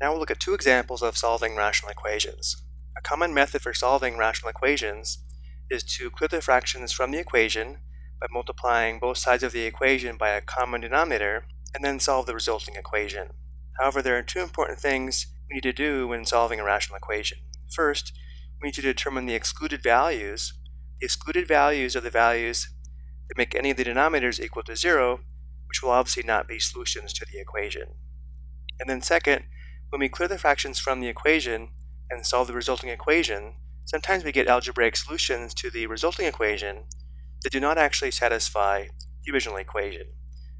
Now we'll look at two examples of solving rational equations. A common method for solving rational equations is to clear the fractions from the equation by multiplying both sides of the equation by a common denominator and then solve the resulting equation. However, there are two important things we need to do when solving a rational equation. First, we need to determine the excluded values. The excluded values are the values that make any of the denominators equal to zero, which will obviously not be solutions to the equation. And then second, when we clear the fractions from the equation and solve the resulting equation, sometimes we get algebraic solutions to the resulting equation that do not actually satisfy the original equation.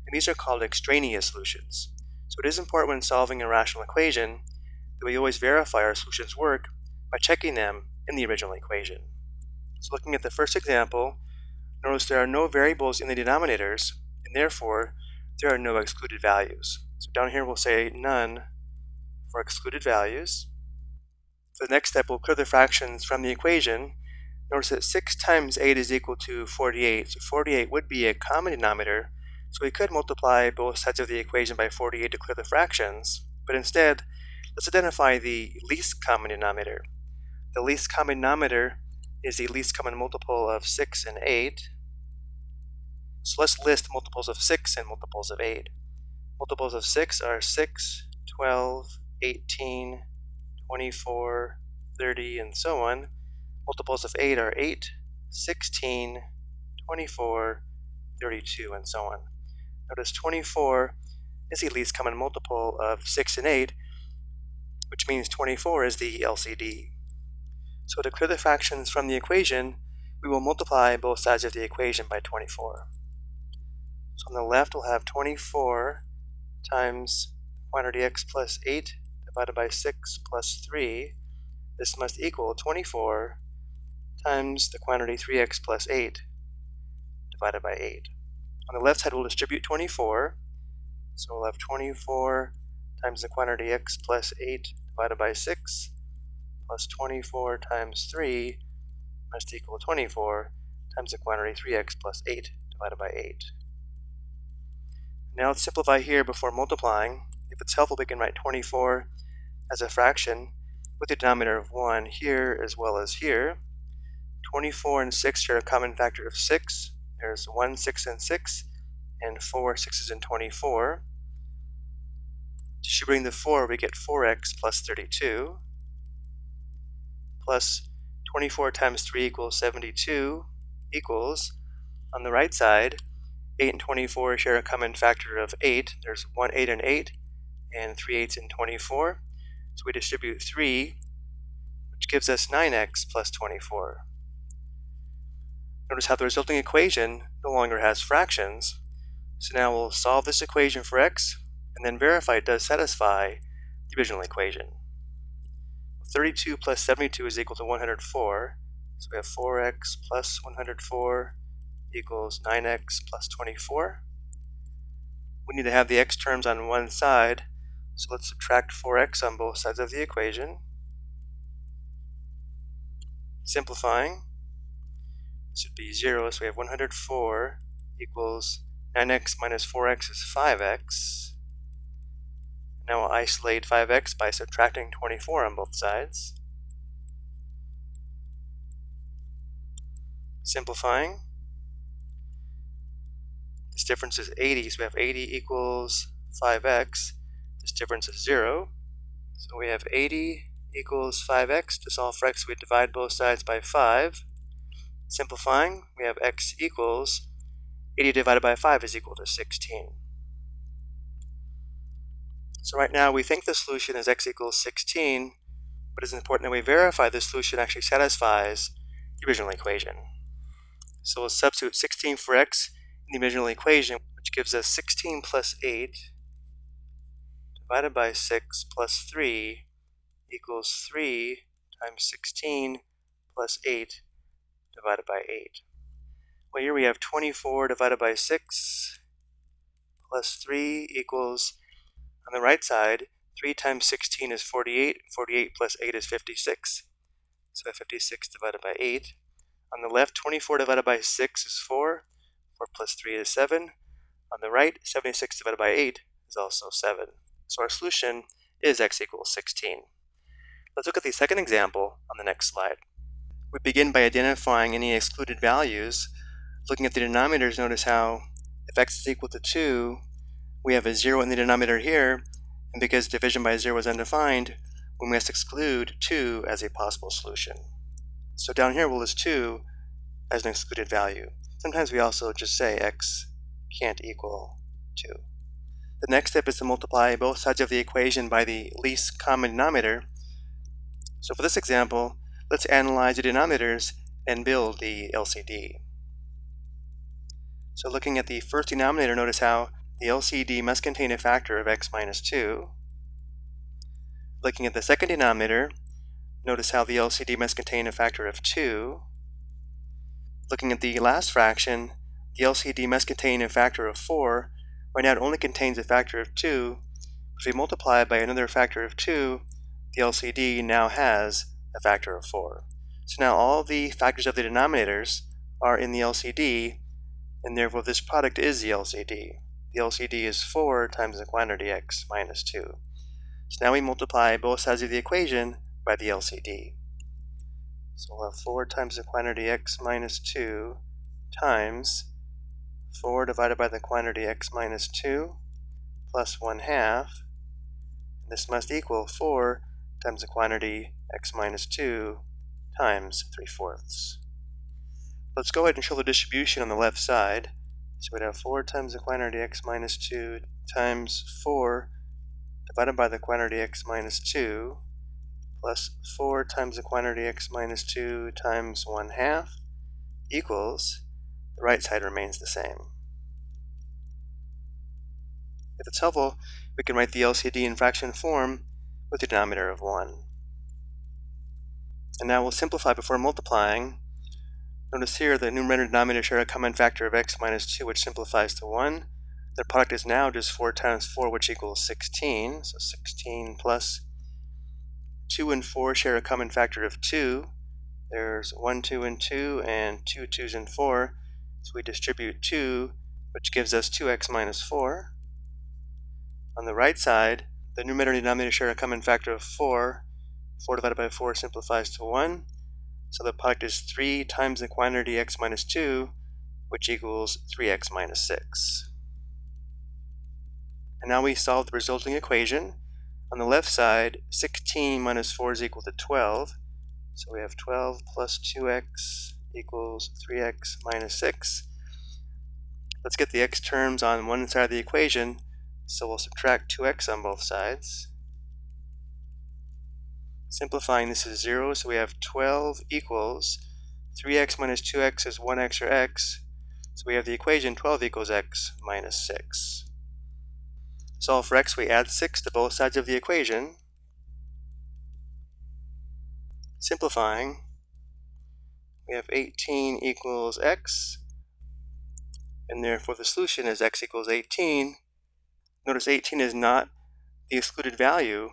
And these are called extraneous solutions. So it is important when solving a rational equation that we always verify our solutions work by checking them in the original equation. So looking at the first example, notice there are no variables in the denominators, and therefore there are no excluded values. So down here we'll say none for excluded values. The next step, we'll clear the fractions from the equation. Notice that 6 times 8 is equal to 48. So 48 would be a common denominator, so we could multiply both sides of the equation by 48 to clear the fractions. But instead, let's identify the least common denominator. The least common denominator is the least common multiple of 6 and 8. So let's list multiples of 6 and multiples of 8. Multiples of 6 are 6, 12, 18, 24, 30, and so on. Multiples of 8 are 8, 16, 24, 32, and so on. Notice 24 is the least common multiple of 6 and 8, which means 24 is the LCD. So to clear the fractions from the equation, we will multiply both sides of the equation by 24. So on the left, we'll have 24 times quantity x plus 8 divided by 6 plus 3, this must equal 24 times the quantity 3x plus 8 divided by 8. On the left side, we'll distribute 24. So we'll have 24 times the quantity x plus 8 divided by 6 plus 24 times 3 must equal 24 times the quantity 3x plus 8 divided by 8. Now let's simplify here before multiplying. If it's helpful, we can write 24 as a fraction with a denominator of 1 here as well as here. 24 and 6 share a common factor of 6. There's 1, 6, and 6, and 4, 6s, and 24. Distributing the 4, we get 4x plus 32, plus 24 times 3 equals 72, equals, on the right side, 8 and 24 share a common factor of 8. There's 1 8 and 8, and 3 8s and 24. So we distribute 3, which gives us 9x plus 24. Notice how the resulting equation no longer has fractions. So now we'll solve this equation for x, and then verify it does satisfy the original equation. 32 plus 72 is equal to 104. So we have 4x plus 104 equals 9x plus 24. We need to have the x terms on one side, so let's subtract 4x on both sides of the equation. Simplifying, this would be 0, so we have 104 equals 9x minus 4x is 5x. Now we'll isolate 5x by subtracting 24 on both sides. Simplifying, this difference is 80, so we have 80 equals 5x. This difference is 0. So we have 80 equals 5x. To solve for x, we divide both sides by 5. Simplifying, we have x equals 80 divided by 5 is equal to 16. So right now we think the solution is x equals 16, but it's important that we verify the solution actually satisfies the original equation. So we'll substitute 16 for x in the original equation, which gives us 16 plus 8 divided by 6 plus 3 equals 3 times 16 plus 8 divided by 8. Well, here we have 24 divided by 6 plus 3 equals, on the right side, 3 times 16 is 48, 48 plus 8 is 56, so 56 divided by 8. On the left, 24 divided by 6 is 4, 4 plus 3 is 7. On the right, 76 divided by 8 is also 7. So our solution is x equals 16. Let's look at the second example on the next slide. We begin by identifying any excluded values. Looking at the denominators, notice how if x is equal to 2, we have a 0 in the denominator here, and because division by 0 is undefined, we must exclude 2 as a possible solution. So down here we'll list 2 as an excluded value. Sometimes we also just say x can't equal 2. The next step is to multiply both sides of the equation by the least common denominator. So for this example, let's analyze the denominators and build the LCD. So looking at the first denominator, notice how the LCD must contain a factor of x minus 2. Looking at the second denominator, notice how the LCD must contain a factor of 2. Looking at the last fraction, the LCD must contain a factor of 4. Right now it only contains a factor of 2. If we multiply by another factor of 2, the LCD now has a factor of 4. So now all the factors of the denominators are in the LCD, and therefore this product is the LCD. The LCD is 4 times the quantity x minus 2. So now we multiply both sides of the equation by the LCD. So we'll have 4 times the quantity x minus 2 times 4 divided by the quantity x minus 2 plus 1 half. This must equal 4 times the quantity x minus 2 times 3 fourths. Let's go ahead and show the distribution on the left side. So we'd have 4 times the quantity x minus 2 times 4 divided by the quantity x minus 2 plus 4 times the quantity x minus 2 times 1 half equals, the right side remains the same. If it's helpful, we can write the LCD in fraction form with a denominator of 1. And now we'll simplify before multiplying. Notice here the numerator and denominator share a common factor of x minus 2, which simplifies to 1. The product is now just 4 times 4, which equals 16. So 16 plus 2 and 4 share a common factor of 2. There's 1, 2, and 2, and 2 2's and 4. So we distribute 2, which gives us 2x minus 4. On the right side, the numerator and denominator share a common factor of 4. 4 divided by 4 simplifies to 1. So the product is 3 times the quantity x minus 2, which equals 3x minus 6. And now we solve the resulting equation. On the left side, 16 minus 4 is equal to 12. So we have 12 plus 2x equals 3x minus 6. Let's get the x terms on one side of the equation. So we'll subtract 2x on both sides. Simplifying this is 0, so we have 12 equals 3x minus 2x is 1x or x. So we have the equation 12 equals x minus 6. Solve for x, we add 6 to both sides of the equation. Simplifying, we have 18 equals x, and therefore the solution is x equals 18. Notice 18 is not the excluded value,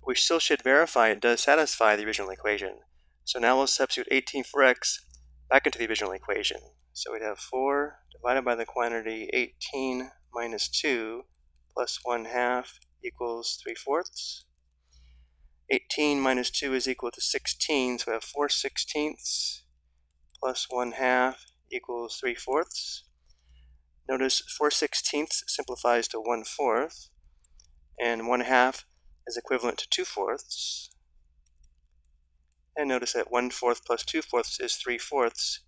but we still should verify it does satisfy the original equation. So now we'll substitute 18 for x back into the original equation. So we'd have 4 divided by the quantity 18 minus 2 plus 1 half equals 3 fourths. 18 minus 2 is equal to 16, so we have 4 sixteenths plus 1 half equals 3 fourths. Notice 4 sixteenths simplifies to 1 fourth, and 1 half is equivalent to 2 fourths. And notice that 1 fourth plus 2 fourths is 3 fourths.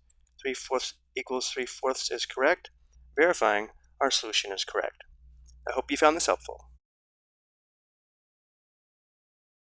3 fourths equals 3 fourths is correct, verifying our solution is correct. I hope you found this helpful.